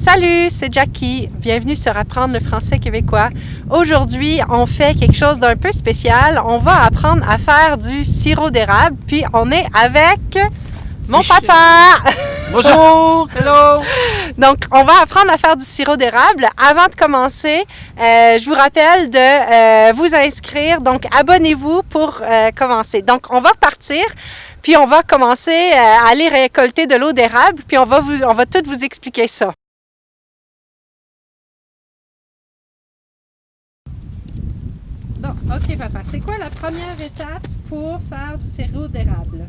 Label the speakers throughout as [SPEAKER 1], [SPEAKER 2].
[SPEAKER 1] Salut, c'est Jackie. Bienvenue sur Apprendre le français québécois. Aujourd'hui, on fait quelque chose d'un peu spécial. On va apprendre à faire du sirop d'érable, puis on est avec mon papa.
[SPEAKER 2] Bonjour, hello.
[SPEAKER 1] Donc, on va apprendre à faire du sirop d'érable. Avant de commencer, euh, je vous rappelle de euh, vous inscrire. Donc, abonnez-vous pour euh, commencer. Donc, on va partir. Puis on va commencer à aller récolter de l'eau d'érable, puis on va, vous, on va tout vous expliquer ça. OK, papa. C'est quoi la première étape pour faire du sirop d'érable?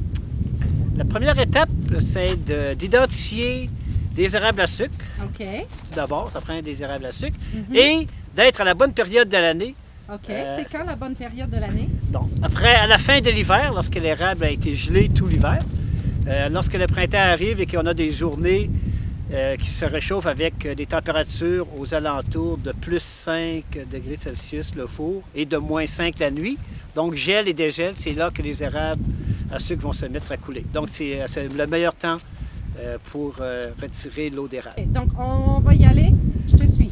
[SPEAKER 2] La première étape, c'est d'identifier des érables à sucre.
[SPEAKER 1] OK.
[SPEAKER 2] Tout d'abord, ça prend des érables à sucre.
[SPEAKER 1] Mhm.
[SPEAKER 2] Et d'être à la bonne période de l'année.
[SPEAKER 1] OK.
[SPEAKER 2] Euh,
[SPEAKER 1] c'est quand la bonne période de l'année?
[SPEAKER 2] Donc, après, à la fin de l'hiver, lorsque l'érable a été gelé tout l'hiver, euh, lorsque le printemps arrive et qu'on a des journées euh, qui se réchauffent avec euh, des températures aux alentours de plus 5 degrés Celsius le four et de moins 5 la nuit. Donc, gel et dégel, c'est là que les érables à sucre vont se mettre à couler. Donc, c'est euh, le meilleur temps pour retirer l'eau d'érable.
[SPEAKER 1] Donc, on va y aller. Je te suis.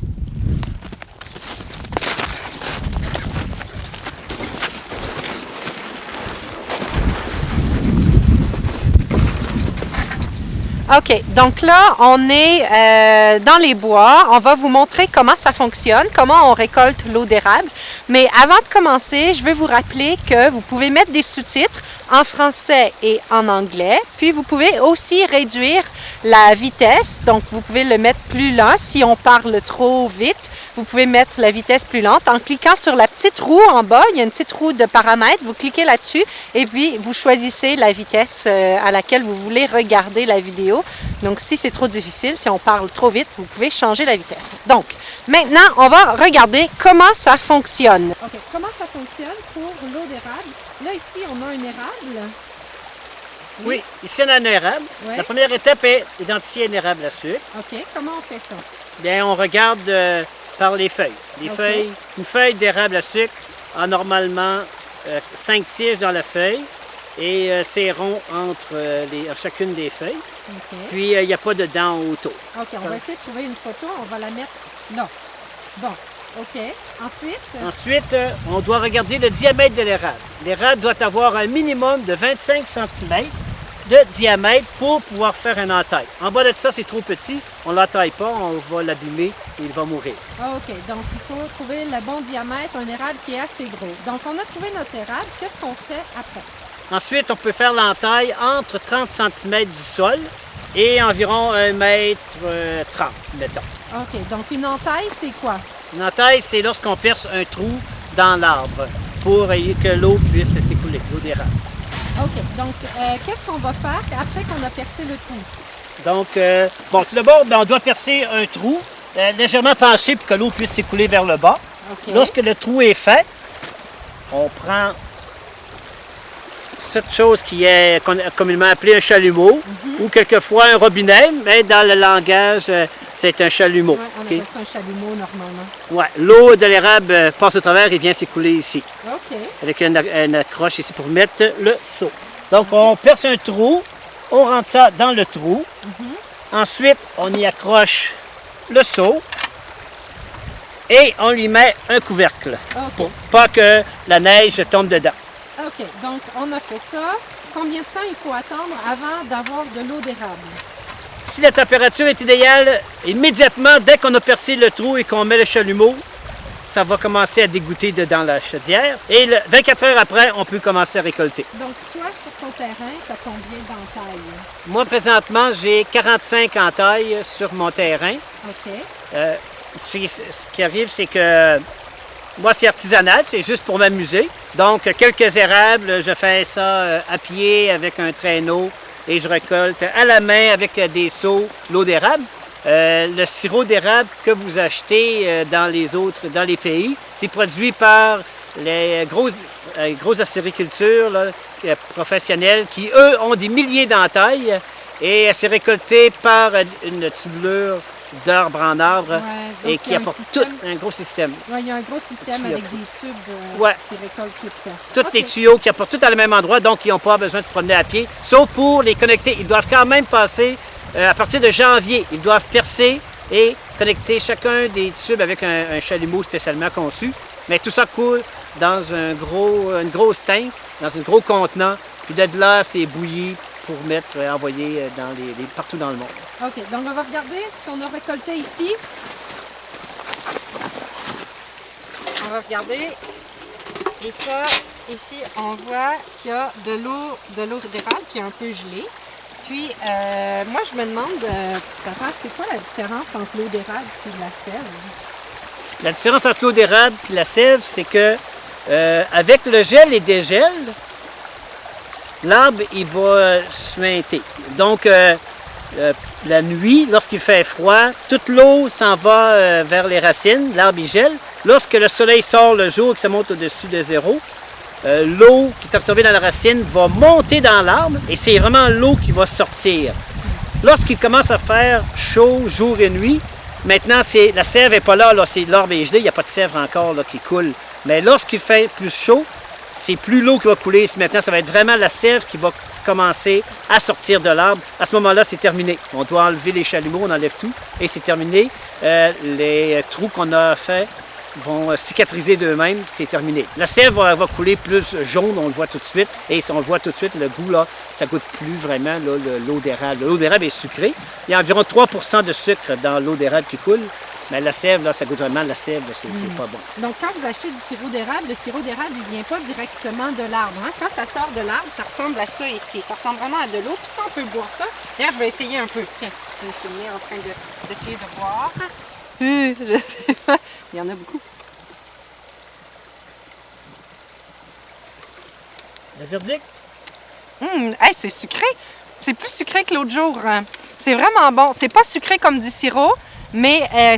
[SPEAKER 1] OK, donc là, on est euh, dans les bois. On va vous montrer comment ça fonctionne, comment on récolte l'eau d'érable. Mais avant de commencer, je vais vous rappeler que vous pouvez mettre des sous-titres en français et en anglais. Puis vous pouvez aussi réduire la vitesse. Donc vous pouvez le mettre plus lent si on parle trop vite. Vous pouvez mettre la vitesse plus lente en cliquant sur la petite roue en bas. Il y a une petite roue de paramètres. Vous cliquez là-dessus et puis vous choisissez la vitesse euh, à laquelle vous voulez regarder la vidéo. Donc si c'est trop difficile, si on parle trop vite, vous pouvez changer la vitesse. Donc maintenant, on va regarder comment ça fonctionne. OK, comment ça fonctionne pour l'eau d'érable? Là, ici, on a un érable.
[SPEAKER 2] Oui, ici on a un érable. La première étape est d'identifier un érable à sucre.
[SPEAKER 1] OK, comment on fait ça?
[SPEAKER 2] Bien, on regarde euh, par les feuilles. Les
[SPEAKER 1] Ok.
[SPEAKER 2] feuilles, une feuille d'érable à sucre a normalement euh, cinq tiges dans la feuille et euh, c'est rond entre euh, les, chacune des feuilles. Puis euh, il n'y a pas de dents autour.
[SPEAKER 1] OK, on va essayer de trouver une photo. On va la mettre là. Bon, OK. Ensuite,
[SPEAKER 2] Ensuite, on doit regarder le diamètre de l'érable. L'érable doit avoir un minimum de 25 cm de diamètre pour pouvoir faire un entaille. En bas de ça, c'est trop petit, on ne l'entaille pas, on va l'abîmer et il va mourir.
[SPEAKER 1] Ah, OK. Donc, il faut trouver le bon diamètre, un érable qui est assez gros. Donc, on a trouvé notre érable. Qu'est-ce qu'on fait après?
[SPEAKER 2] Ensuite, on peut faire l'entaille entre 30 cm du sol et environ 1 mètre euh, 30, mettons.
[SPEAKER 1] OK. Donc, une entaille, c'est quoi?
[SPEAKER 2] Une entaille, c'est lorsqu'on perce un trou dans l'arbre pour euh, que l'eau puisse s'écouler, l'eau d'érable.
[SPEAKER 1] OK. Donc, euh, qu'est-ce qu'on va faire après qu'on a percé le trou?
[SPEAKER 2] Donc, euh, bon, tout d'abord, ben, on doit percer un trou euh, légèrement penché pour que l'eau puisse s'écouler vers le bas. Lorsque le trou est fait, on prend cette chose qui est communément appelée un chalumeau ou quelquefois un robinet, mais dans le langage, euh, c'est un chalumeau.
[SPEAKER 1] Ouais, on appelle ça un chalumeau normalement.
[SPEAKER 2] Ouais, L'eau de l'érable euh, passe au travers et vient s'écouler ici,
[SPEAKER 1] OK.
[SPEAKER 2] avec une, une accroche ici pour mettre le seau. Donc, on perce un trou, on rentre ça dans le trou. Ensuite, on y accroche le seau et on lui met un couvercle
[SPEAKER 1] OK.
[SPEAKER 2] pour pas que la neige tombe dedans.
[SPEAKER 1] OK. Donc, on a fait ça. Combien de temps il faut attendre avant d'avoir de l'eau d'érable?
[SPEAKER 2] Si la température est idéale, immédiatement, dès qu'on a percé le trou et qu'on met le chalumeau, ça va commencer à dégoûter dedans la chaudière. Et le- 24 heures après, on peut commencer à récolter.
[SPEAKER 1] Donc, toi, sur ton terrain, tu as combien d'entailles?
[SPEAKER 2] Moi, présentement, j'ai 45 entailles sur mon terrain.
[SPEAKER 1] OK.
[SPEAKER 2] Euh, ce qui arrive, c'est que moi, c'est artisanal, c'est juste pour m'amuser. Donc, quelques érables, je fais ça euh, à pied avec un traîneau et je récolte à la main avec des seaux l'eau d'érable. Euh, le sirop d'érable que vous achetez euh, dans les autres, dans les pays, c'est produit par les grosses, acéricultures professionnelles qui, eux, ont des milliers d'entailles et c'est récolté par une tubulure d'arbre en arbre
[SPEAKER 1] Ouais,
[SPEAKER 2] et qui apporte
[SPEAKER 1] système-
[SPEAKER 2] tout un gros système.
[SPEAKER 1] Ouais, il y a un gros système avec des tubes euh,
[SPEAKER 2] Ouais.
[SPEAKER 1] qui récoltent tout ça.
[SPEAKER 2] Tous les tuyaux qui apportent tout à le même endroit, donc ils n'ont pas besoin de se promener à pied, sauf pour les connecter. Ils doivent quand même passer, euh, à partir de janvier, ils doivent percer et connecter chacun des tubes avec un, chalumeau spécialement conçu. Mais tout ça coule dans un gros, une grosse tank, dans un gros contenant, puis de là, c'est bouilli pour mettre, euh, envoyer euh, dans les, partout dans le monde.
[SPEAKER 1] OK, donc on va regarder ce qu'on a récolté ici. On va regarder. Et ça, ici, on voit qu'il y a de l'eau de l'eau d'érable qui est un peu gelée. Puis, euh, moi, je me demande, papa, c'est quoi la différence entre l'eau d'érable et la sève?
[SPEAKER 2] La différence entre l'eau d'érable et la sève, c'est que avec le gel et dégel, l'arbre, il va suinter. Donc, euh, euh, la nuit, lorsqu'il fait froid, toute l'eau s'en va euh, vers les racines, l'arbre il gèle. Lorsque le soleil sort le jour et que ça monte au-dessus de zéro, l'eau qui est absorbée dans la racine va monter dans l'arbre et c'est vraiment l'eau qui va sortir. Lorsqu'il commence à faire chaud jour et nuit, maintenant la sève n'est pas là, là l'arbre est gelé, il n'y a pas de sève encore qui coule. Mais lorsqu'il fait plus chaud, c'est plus l'eau qui va couler. Maintenant, ça va être vraiment la sève qui va commencer à sortir de l'arbre. À ce moment-là, c'est terminé. On doit enlever les chalumeaux, on enlève tout et c'est terminé. Euh, les trous qu'on a fait vont cicatriser d'eux-mêmes, c'est terminé. La sève va, couler plus jaune, on le voit tout de suite, et on le voit tout de suite, le goût, là, ça goûte plus vraiment l'eau d'érable. L'eau d'érable est sucrée. Il y a environ 3% de sucre dans l'eau d'érable qui coule. Mais la sève, là, ça goûte vraiment la sève, c'est hmm. pas bon.
[SPEAKER 1] Donc, quand vous achetez du sirop d'érable, le sirop d'érable, il vient pas directement de l'arbre. Hein? Quand ça sort de l'arbre, ça ressemble à ça ici. Ça ressemble vraiment à de l'eau. Puis ça, on peut boire ça. D'ailleurs, je vais essayer un peu. Tiens, tu peux me filmer en train d'essayer de, boire. je sais pas. Il y en a beaucoup.
[SPEAKER 2] Le verdict?
[SPEAKER 1] Hum, c'est sucré. C'est plus sucré que l'autre jour. Hein. C'est vraiment bon. C'est pas sucré comme du sirop, mais euh,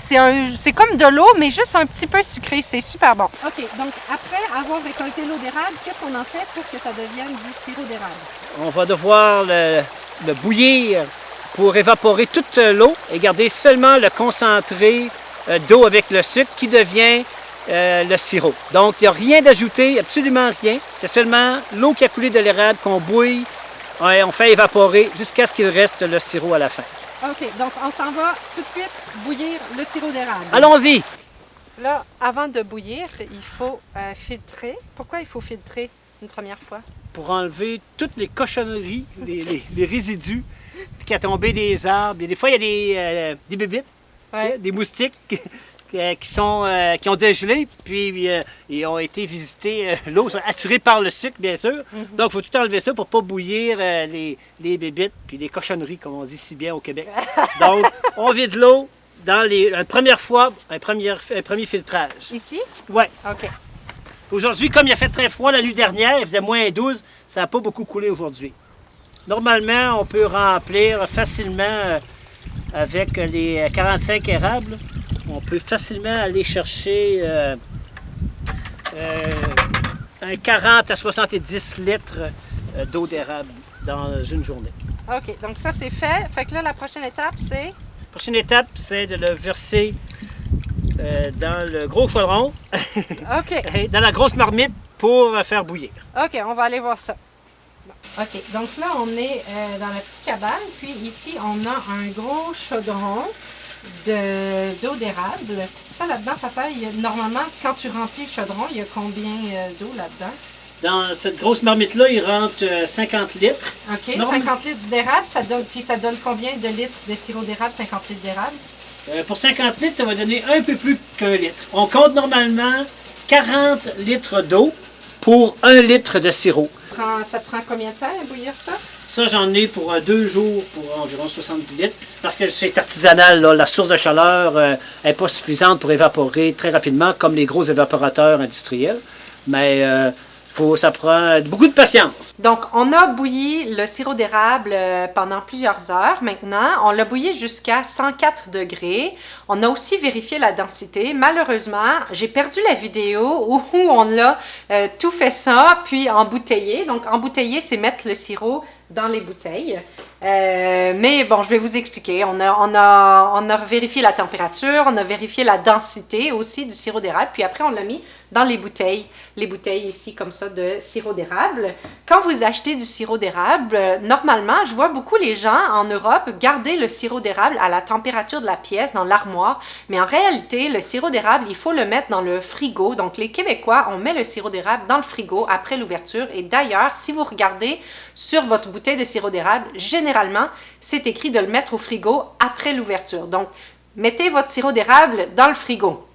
[SPEAKER 1] c'est comme de l'eau, mais juste un petit peu sucré. C'est super bon. OK. Donc, après avoir récolté l'eau d'érable, qu'est-ce qu'on en fait pour que ça devienne du sirop d'érable?
[SPEAKER 2] On va devoir le, bouillir pour évaporer toute l'eau et garder seulement le concentré euh, d'eau avec le sucre qui devient euh, le sirop. Donc, il n'y a rien d'ajouté, absolument rien. C'est seulement l'eau qui a coulé de l'érable qu'on bouille et on fait évaporer jusqu'à ce qu'il reste le sirop à la fin.
[SPEAKER 1] OK, donc on s'en va tout de suite bouillir le sirop d'érable.
[SPEAKER 2] Allons-y!
[SPEAKER 1] Là, avant de bouillir, il faut euh, filtrer. Pourquoi il faut filtrer une première fois?
[SPEAKER 2] Pour enlever toutes les cochonneries, les, résidus qui a tombé des arbres. des fois, il y a des, euh, des bébites, des moustiques qui, sont, euh, qui ont dégelé, puis euh, ils ont été visités, l'eau, attirée par le sucre, bien sûr. Mhm. Donc, il faut tout enlever ça pour ne pas bouillir les, les bébites, puis les cochonneries, comme on dit si bien au Québec. Donc, on vide l'eau dans les, la première fois, un premier, un premier filtrage.
[SPEAKER 1] Ici?
[SPEAKER 2] Oui.
[SPEAKER 1] OK.
[SPEAKER 2] Aujourd'hui, comme il a fait très froid la nuit dernière, il faisait moins 12, ça n'a pas beaucoup coulé aujourd'hui. Normalement, on peut remplir facilement avec les 45 érables peut facilement aller chercher euh, euh, un 40 à 70 litres euh, d'eau d'érable dans une journée.
[SPEAKER 1] OK, donc ça c'est fait. Fait que là, la prochaine étape, c'est?
[SPEAKER 2] La prochaine étape, c'est de le verser dans le gros chaudron.
[SPEAKER 1] OK.
[SPEAKER 2] dans la grosse marmite pour faire bouillir.
[SPEAKER 1] OK, on va aller voir ça. OK, donc là, on est dans la petite cabane. Puis ici, on a un gros chaudron d'eau d'érable. Ça, là-dedans, papa, normalement, quand tu remplis le chaudron, il y a combien euh, d'eau là-dedans?
[SPEAKER 2] Dans cette grosse marmite-là, il rentre 50 euh, litres.
[SPEAKER 1] OK, 50 litres d'érable, ça donne, puis ça donne combien de litres de sirop d'érable, 50 litres d'érable?
[SPEAKER 2] Euh, pour 50 litres, ça va donner un peu plus qu'un litre. On compte normalement 40 litres d'eau pour un litre de sirop
[SPEAKER 1] ça prend combien de temps à bouillir ça?
[SPEAKER 2] Ça, j'en ai pour euh, deux jours pour environ 70 litres. Parce que c'est artisanal, la source de chaleur n'est euh, pas suffisante pour évaporer très rapidement comme les gros évaporateurs industriels. Mais euh, ça prend beaucoup de patience.
[SPEAKER 1] Donc, on a bouilli le sirop d'érable euh, pendant plusieurs heures maintenant. On l'a bouilli jusqu'à 104 degrés. On a aussi vérifié la densité. Malheureusement, j'ai perdu la vidéo où on a euh, tout fait ça, puis embouteillé. Donc, embouteiller, c'est mettre le sirop dans les bouteilles. Euh, mais bon, je vais vous expliquer. On a, on, a, on a vérifié la température, on a vérifié la densité aussi du sirop d'érable, puis après on l'a mis dans les bouteilles, les bouteilles ici comme ça de sirop d'érable. Quand vous achetez du sirop d'érable, normalement, je vois beaucoup les gens en Europe garder le sirop d'érable à la température de la pièce dans l'armoire, mais en réalité, le sirop d'érable, il faut le mettre dans le frigo. Donc les Québécois, on met le sirop d'érable dans le frigo après l'ouverture et d'ailleurs, si vous regardez sur votre bouteille de sirop d'érable, généralement, c'est écrit de le mettre au frigo après l'ouverture. Donc, mettez votre sirop d'érable dans le frigo.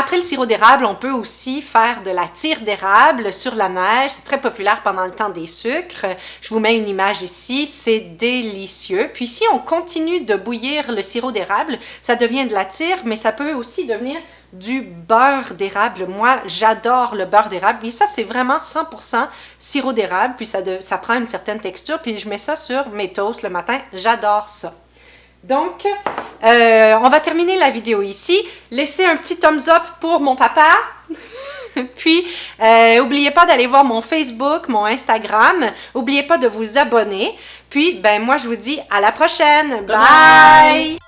[SPEAKER 1] Après le sirop d'érable, on peut aussi faire de la tire d'érable sur la neige. C'est très populaire pendant le temps des sucres. Je vous mets une image ici. C'est délicieux. Puis si on continue de bouillir le sirop d'érable, ça devient de la tire, mais ça peut aussi devenir du beurre d'érable. Moi, j'adore le beurre d'érable. Puis ça, c'est vraiment 100% sirop d'érable. Puis ça, ça prend une certaine texture. Puis je mets ça sur mes toasts le matin. J'adore ça. Donc, euh, on va terminer la vidéo ici. Laissez un petit thumbs up pour mon papa. Puis, n'oubliez euh, pas d'aller voir mon Facebook, mon Instagram. N'oubliez pas de vous abonner. Puis, ben moi, je vous dis à la prochaine. Bye.